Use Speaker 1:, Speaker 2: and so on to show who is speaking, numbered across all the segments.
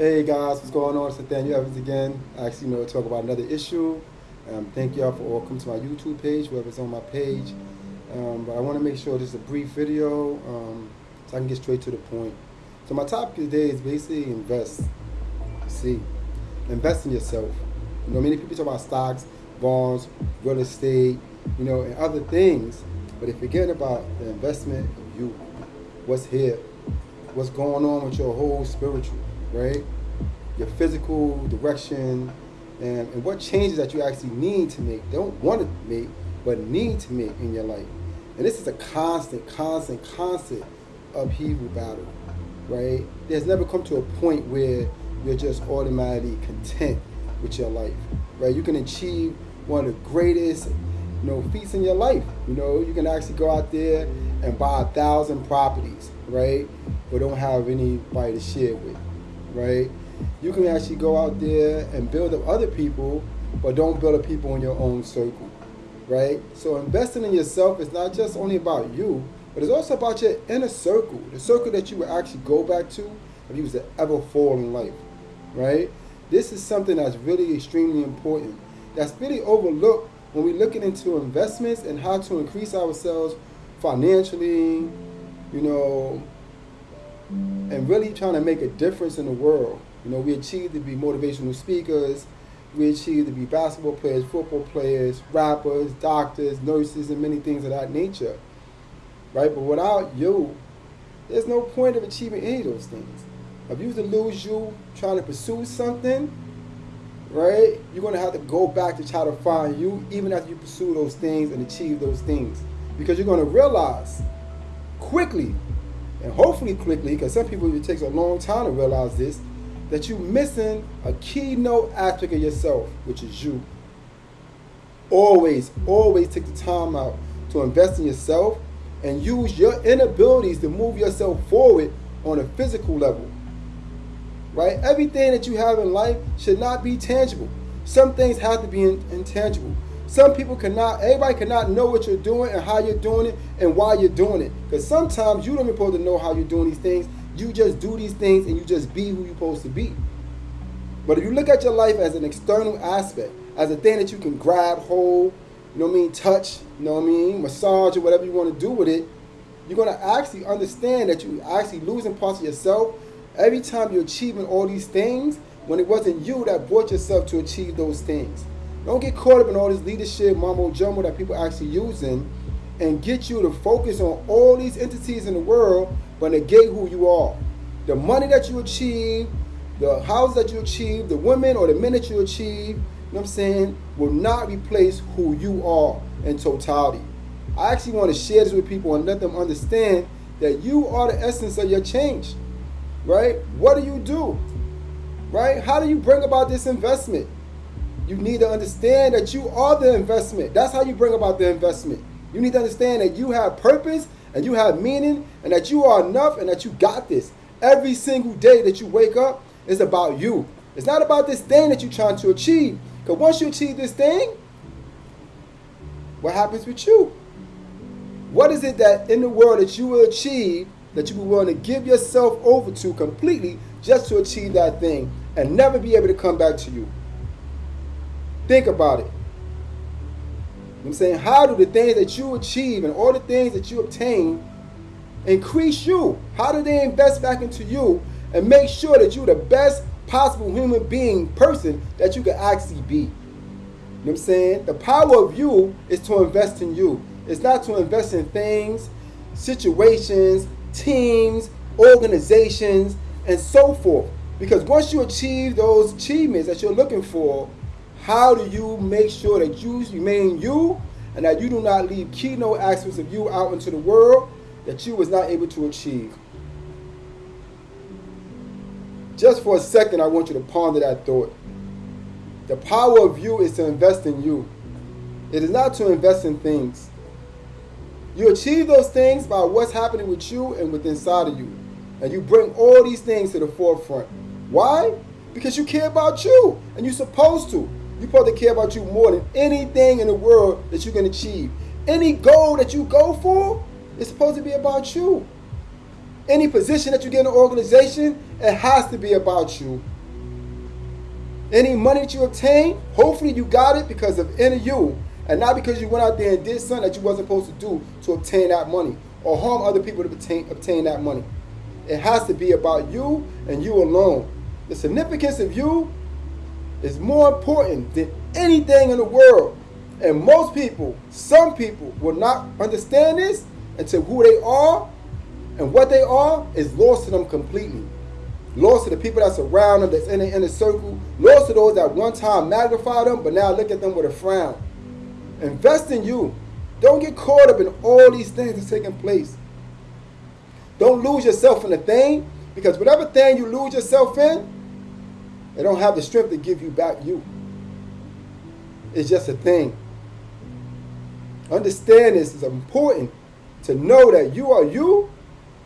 Speaker 1: Hey guys, what's going on? It's Nathaniel Evans again. I actually you know talk about another issue. Um, thank y'all for all coming to my YouTube page, whoever's on my page. Um, but I want to make sure this is a brief video um, so I can get straight to the point. So my topic today is basically invest. See, invest in yourself. You know, many people talk about stocks, bonds, real estate, you know, and other things, but they're forgetting about the investment of you. What's here? What's going on with your whole spiritual? Right? Your physical direction and, and what changes that you actually need to make. Don't want to make, but need to make in your life. And this is a constant, constant, constant upheaval battle, right? There's never come to a point where you're just automatically content with your life, right? You can achieve one of the greatest, you know, feats in your life. You know, you can actually go out there and buy a thousand properties, right? But don't have anybody to share with right? You can actually go out there and build up other people, but don't build up people in your own circle, right? So investing in yourself is not just only about you, but it's also about your inner circle, the circle that you will actually go back to if you was to ever fall in life, right? This is something that's really extremely important. That's really overlooked when we're looking into investments and how to increase ourselves financially, you know, and really trying to make a difference in the world. You know, we achieve to be motivational speakers, we achieve to be basketball players, football players, rappers, doctors, nurses, and many things of that nature. Right? But without you, there's no point of achieving any of those things. If you to lose you trying to pursue something, right, you're going to have to go back to try to find you even after you pursue those things and achieve those things. Because you're going to realize quickly and hopefully quickly, because some people it takes a long time to realize this, that you're missing a keynote aspect of yourself, which is you. Always, always take the time out to invest in yourself and use your inabilities to move yourself forward on a physical level. Right? Everything that you have in life should not be tangible. Some things have to be in, intangible. Some people cannot, everybody cannot know what you're doing and how you're doing it and why you're doing it. Because sometimes you don't even supposed to know how you're doing these things. You just do these things and you just be who you're supposed to be. But if you look at your life as an external aspect, as a thing that you can grab, hold, you know what I mean, touch, you know what I mean, massage or whatever you want to do with it, you're going to actually understand that you're actually losing parts of yourself every time you're achieving all these things when it wasn't you that brought yourself to achieve those things. Don't get caught up in all this leadership mumbo jumbo that people are actually using and get you to focus on all these entities in the world but negate who you are. The money that you achieve, the house that you achieve, the women or the men that you achieve, you know what I'm saying, will not replace who you are in totality. I actually want to share this with people and let them understand that you are the essence of your change. Right? What do you do? Right? How do you bring about this investment? You need to understand that you are the investment. That's how you bring about the investment. You need to understand that you have purpose and you have meaning and that you are enough and that you got this. Every single day that you wake up is about you. It's not about this thing that you're trying to achieve. Because once you achieve this thing, what happens with you? What is it that in the world that you will achieve that you will be willing to give yourself over to completely just to achieve that thing and never be able to come back to you? Think about it. I'm saying, how do the things that you achieve and all the things that you obtain increase you? How do they invest back into you and make sure that you're the best possible human being person that you can actually be? You know what I'm saying? The power of you is to invest in you. It's not to invest in things, situations, teams, organizations, and so forth. Because once you achieve those achievements that you're looking for, how do you make sure that you remain you and that you do not leave keynote aspects of you out into the world that you was not able to achieve? Just for a second, I want you to ponder that thought. The power of you is to invest in you. It is not to invest in things. You achieve those things by what's happening with you and with inside of you. And you bring all these things to the forefront. Why? Because you care about you and you're supposed to. Supposed to care about you more than anything in the world that you can achieve. Any goal that you go for is supposed to be about you. Any position that you get in an organization, it has to be about you. Any money that you obtain, hopefully you got it because of inner you, and not because you went out there and did something that you wasn't supposed to do to obtain that money or harm other people to obtain, obtain that money. It has to be about you and you alone. The significance of you is more important than anything in the world. And most people, some people, will not understand this until who they are and what they are is lost to them completely. Lost to the people that surround them, that's in the inner circle. Lost to those that one time magnified them, but now look at them with a frown. Invest in you. Don't get caught up in all these things that's taking place. Don't lose yourself in a thing, because whatever thing you lose yourself in, it don't have the strength to give you back you. It's just a thing. Understand this is important to know that you are you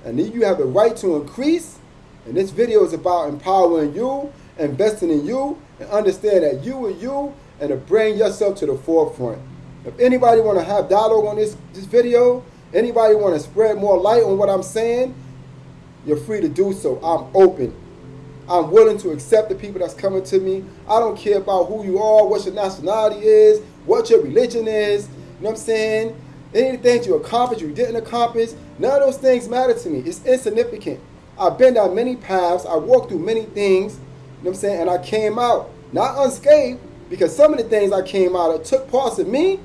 Speaker 1: and that you have the right to increase. And this video is about empowering you, investing in you, and understand that you are you and to bring yourself to the forefront. If anybody want to have dialogue on this, this video, anybody want to spread more light on what I'm saying, you're free to do so. I'm open. I'm willing to accept the people that's coming to me. I don't care about who you are, what your nationality is, what your religion is. You know what I'm saying? Anything you accomplished, you didn't accomplish, none of those things matter to me. It's insignificant. I've been down many paths. I walked through many things. You know what I'm saying? And I came out not unscathed because some of the things I came out of took parts of me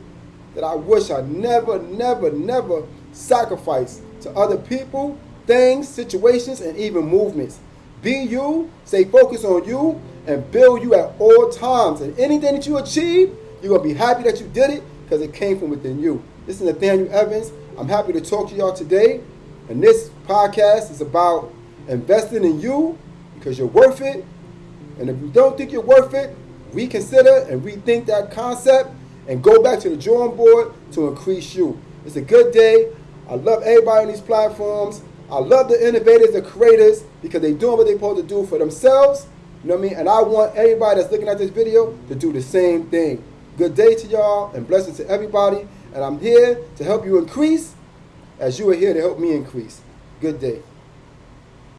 Speaker 1: that I wish I never, never, never sacrificed to other people, things, situations, and even movements. Be you, stay focused on you, and build you at all times. And anything that you achieve, you're going to be happy that you did it because it came from within you. This is Nathaniel Evans. I'm happy to talk to y'all today. And this podcast is about investing in you because you're worth it. And if you don't think you're worth it, reconsider and rethink that concept and go back to the drawing board to increase you. It's a good day. I love everybody on these platforms. I love the innovators, the creators, because they're doing what they're supposed to do for themselves. You know what I mean? And I want everybody that's looking at this video to do the same thing. Good day to y'all and blessings to everybody. And I'm here to help you increase as you are here to help me increase. Good day.